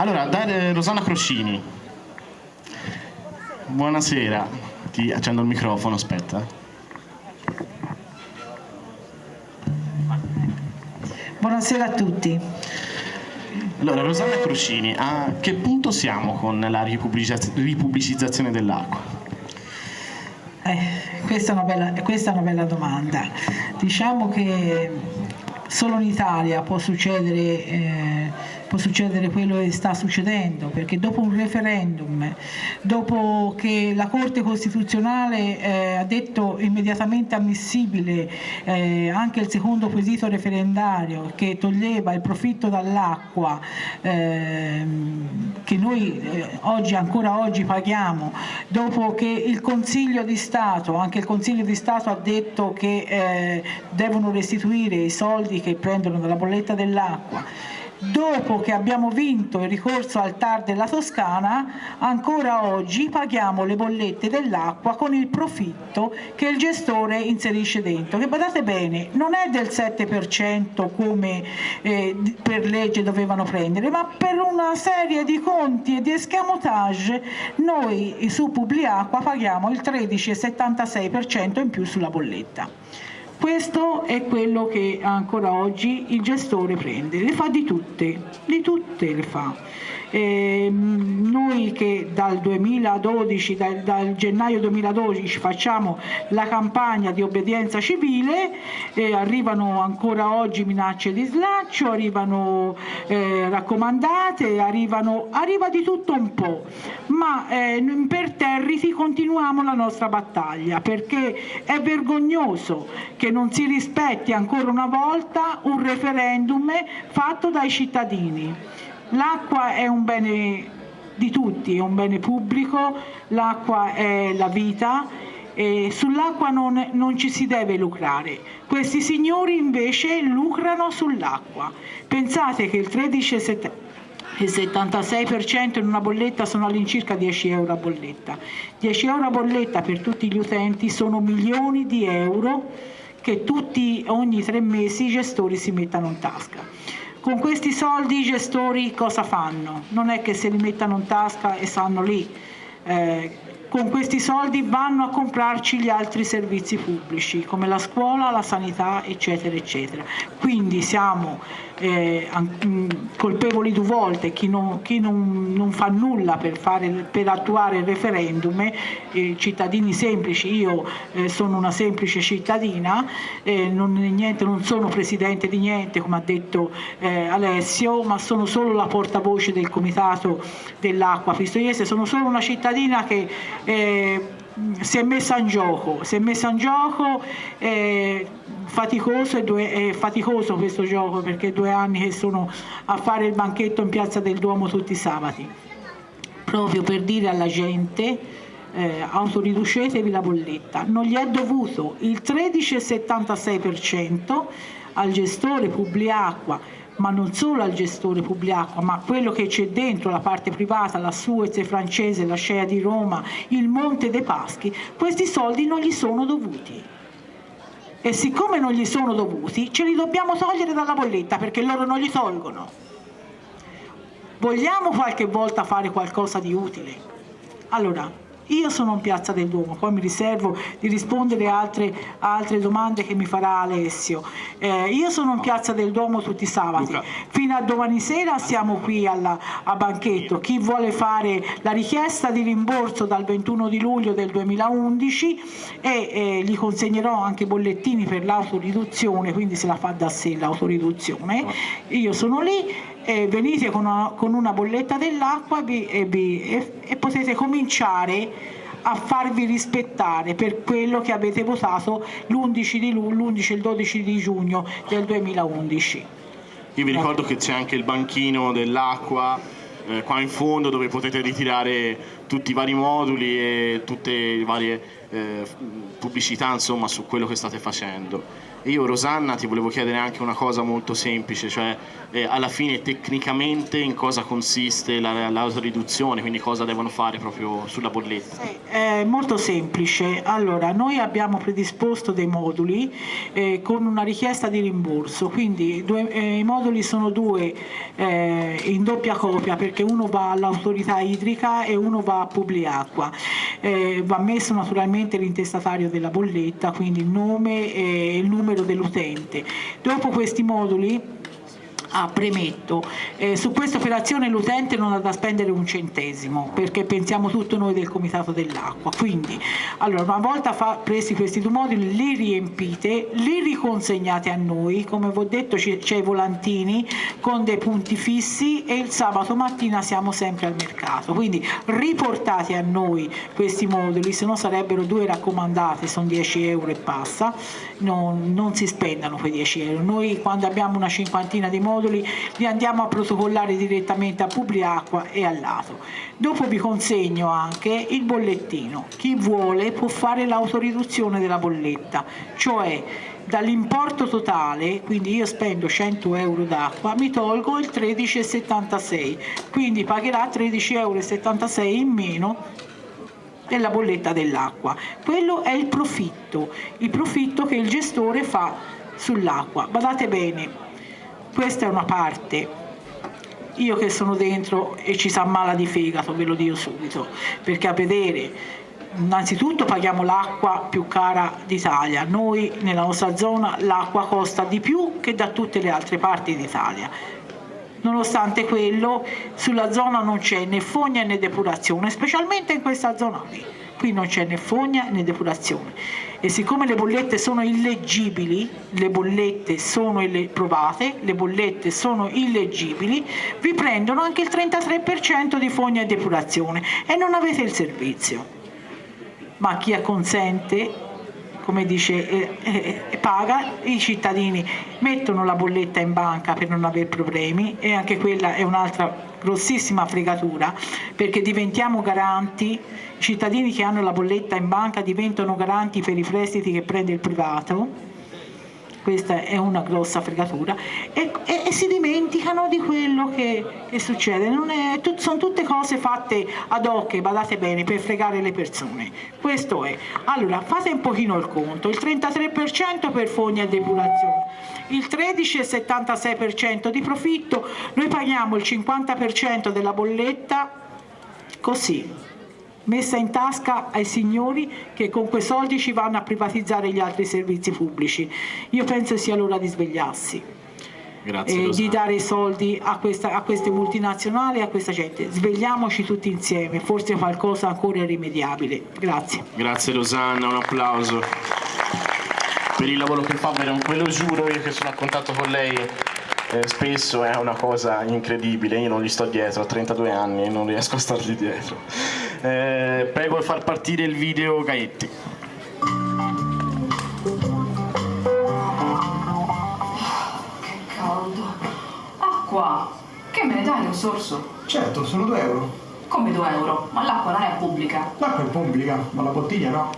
Allora, da eh, Rosanna Croscini. Buonasera. Ti accendo il microfono, aspetta. Buonasera a tutti. Allora, Rosanna Croscini, a che punto siamo con la ripubblicizz- ripubblicizzazione dell'acqua? Eh, questa, è una bella, questa è una bella domanda. Diciamo che solo in Italia può succedere, eh, può succedere quello che sta succedendo, perché dopo un referendum, dopo che la Corte Costituzionale eh, ha detto immediatamente ammissibile eh, anche il secondo quesito referendario che toglieva il profitto dall'acqua ehm, che noi eh, oggi, ancora oggi paghiamo, dopo che il Consiglio di Stato, anche il Consiglio di Stato ha detto che eh, devono restituire i soldi che prendono dalla bolletta dell'acqua, dopo che abbiamo vinto il ricorso al TAR della Toscana, ancora oggi paghiamo le bollette dell'acqua con il profitto che il gestore inserisce dentro, che badate bene, non è del 7% come eh, per legge dovevano prendere, ma per una serie di conti e di escamotage noi su Publiacqua paghiamo il 13,76% in più sulla bolletta. Questo è quello che ancora oggi il gestore prende, le fa di tutte, di tutte le fa. Eh, noi che dal 2012, dal, dal, gennaio 2012 facciamo la campagna di obbedienza civile, eh, arrivano ancora oggi minacce di slaccio, arrivano eh, raccomandate, arrivano, arriva di tutto un po', ma eh, per Territi continuiamo la nostra battaglia perché è vergognoso che non si rispetti ancora una volta un referendum fatto dai cittadini. L'acqua è un bene di tutti, è un bene pubblico, l'acqua è la vita e sull'acqua non, non, ci si deve lucrare. Questi signori invece lucrano sull'acqua. Pensate che il 13,76% in una bolletta sono all'incirca 10 euro a bolletta. 10 euro a bolletta per tutti gli utenti sono milioni di euro che tutti, ogni tre mesi i gestori si mettano in tasca. Con questi soldi i gestori cosa fanno? Non è che se li mettano in tasca e stanno lì. Eh, con questi soldi vanno a comprarci gli altri servizi pubblici come la scuola, la sanità eccetera eccetera. Quindi siamo eh, mm, colpevoli due volte, chi non, chi non, non fa nulla per, fare, per, attuare il referendum, eh, cittadini semplici, io eh, sono una semplice cittadina, eh, non, niente, non, sono presidente di niente come ha detto eh, Alessio, ma sono solo la portavoce del comitato dell'acqua pistoiese, sono solo una cittadina che eh, si è messa in gioco, si è messa in gioco eh, faticoso, due, è faticoso questo gioco perché due anni che sono a fare il banchetto in piazza del Duomo tutti i sabati, proprio per dire alla gente eh, autoriducetevi la bolletta, non gli è dovuto. Il 13,76% al gestore Publiacqua ma non solo al gestore Publiacqua, ma quello che c'è dentro la parte privata, la Suez francese, la Scea di Roma, il Monte dei Paschi, questi soldi non gli sono dovuti. E siccome non gli sono dovuti, ce li dobbiamo togliere dalla bolletta perché loro non li tolgono. Vogliamo qualche volta fare qualcosa di utile? Allora, io sono in Piazza del Duomo, poi mi riservo di rispondere a altre, altre domande che mi farà Alessio. Eh, io sono in Piazza del Duomo tutti i sabati, fino a domani sera siamo qui alla, a banchetto. Chi vuole fare la richiesta di rimborso dal 21 di luglio del 2011 e eh, gli consegnerò anche bollettini per l'autoriduzione, quindi se la fa da sé l'autoriduzione. Io sono lì eh, venite con una, con una, bolletta dell'acqua e, e, e potete cominciare a farvi rispettare per quello che avete votato l'11 di l'11 e il 12 di giugno del 2011. Io vi ricordo che c'è anche il banchino dell'acqua eh, qua in fondo dove potete ritirare tutti i vari moduli e tutte le varie eh, pubblicità insomma, su quello che state facendo. Io Rosanna ti volevo chiedere anche una cosa molto semplice, cioè eh, alla fine tecnicamente in cosa consiste la, l'autoriduzione, quindi cosa devono fare proprio sulla bolletta? Sì, è molto semplice. Allora, noi abbiamo predisposto dei moduli eh, con una richiesta di rimborso, quindi due, eh, i moduli sono due eh, in doppia copia perché uno va all'autorità idrica e uno va a Publiacqua. Eh, va messo naturalmente l'intestatario della bolletta, quindi il nome e il numero numero dell'utente. Dopo questi moduli Ah, premetto, eh, su questa operazione l'utente non ha da spendere un centesimo perché pensiamo tutto noi del Comitato dell'Acqua. Quindi, allora, una volta presi questi due moduli, li riempite, li riconsegnate a noi, come vi ho detto c'è i volantini con dei punti fissi e il sabato mattina siamo sempre al mercato. Quindi riportate a noi questi moduli, se no sarebbero due raccomandati, sono 10 euro e passa, non, non si spendano quei 10 euro. Noi quando abbiamo una cinquantina di moduli moduli li andiamo a protocollare direttamente a Publiacqua e al lato. Dopo vi consegno anche il bollettino. Chi vuole può fare l'autoriduzione della bolletta, cioè dall'importo totale, quindi io spendo 100 euro d'acqua, mi tolgo il 13,76, quindi pagherà 13,76 euro in meno della bolletta dell'acqua. Quello è il profitto, il profitto che il gestore fa sull'acqua. Badate bene, questa è una parte. Io che sono dentro e ci sa male di fegato ve lo dico subito perché a vedere innanzitutto paghiamo l'acqua più cara d'Italia. Noi nella nostra zona l'acqua costa di più che da tutte le altre parti d'Italia. Nonostante quello sulla zona non c'è né fogna né depurazione specialmente in questa zona qui qui non c'è né fogna né depurazione e siccome le bollette sono illeggibili, le bollette sono ille provate, le bollette sono illeggibili, vi prendono anche il 33% di fogna e depurazione e non avete il servizio. Ma chi acconsente come dice, eh, eh, paga, i cittadini mettono la bolletta in banca per non avere problemi e anche quella è un'altra grossissima fregatura perché diventiamo garanti, i cittadini che hanno la bolletta in banca diventano garanti per i prestiti che prende il privato questa è una grossa fregatura, e, e, e si dimenticano di quello che, che succede. È, tut, sono tutte cose fatte ad hoc, badate bene, per fregare le persone. Questo è. Allora, fate un pochino il conto, il 33% per fogna e depurazione, il 13,76% di profitto, noi paghiamo il 50% della bolletta così messa in tasca ai signori che con quei soldi ci vanno a privatizzare gli altri servizi pubblici. Io penso sia l'ora di svegliarsi. Grazie, e di dare i soldi a, questa, a queste multinazionali e a questa gente. Svegliamoci tutti insieme, forse qualcosa ancora irrimediabile. Grazie. Grazie Rosanna, un applauso per il lavoro che fa, ve lo giuro, io che sono a contatto con lei eh, spesso è una cosa incredibile, io non gli sto dietro, ho 32 anni e non riesco a stargli dietro. Eh, prego di far partire il video Gaetti. Che caldo. Acqua! Che me ne dai un sorso? Certo, sono 2 euro. Come 2 euro? Ma l'acqua non è pubblica. L'acqua è pubblica, ma la bottiglia no.